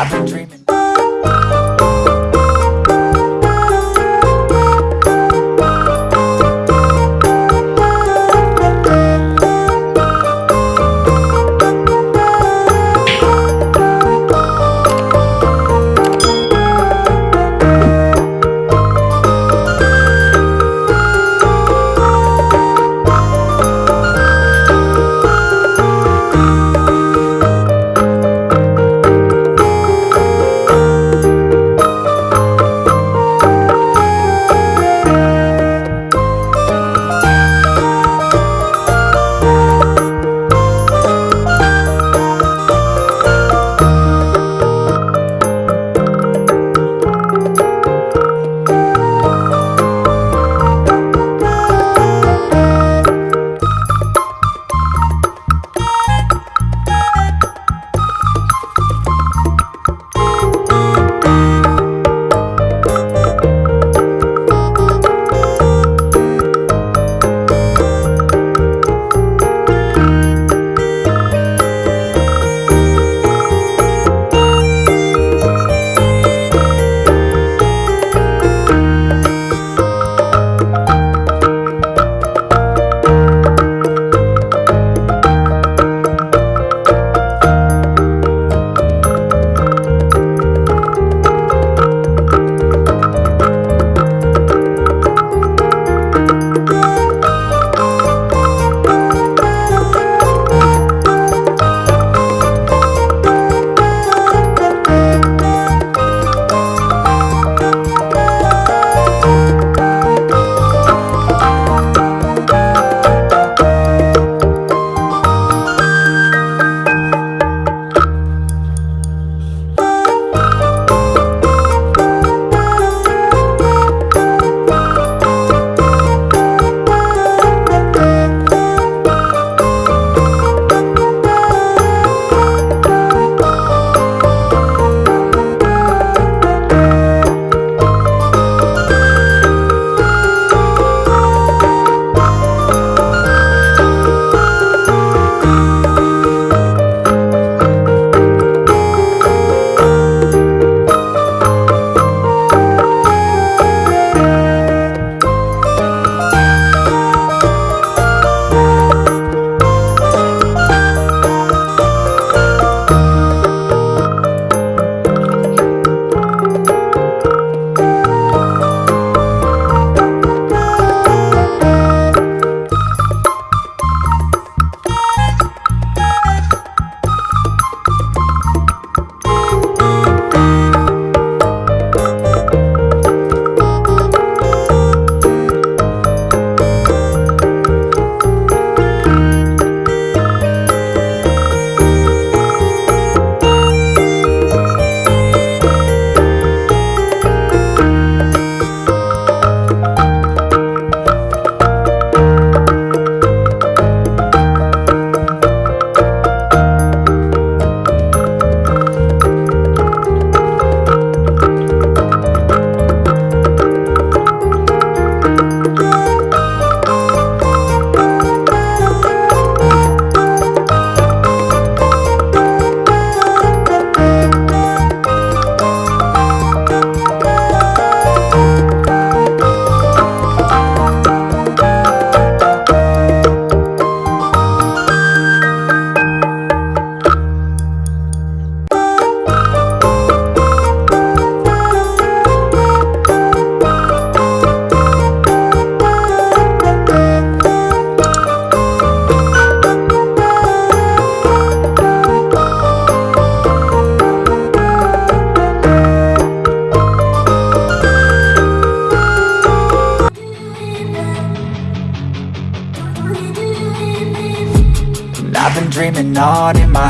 I've been dreaming dreaming on in my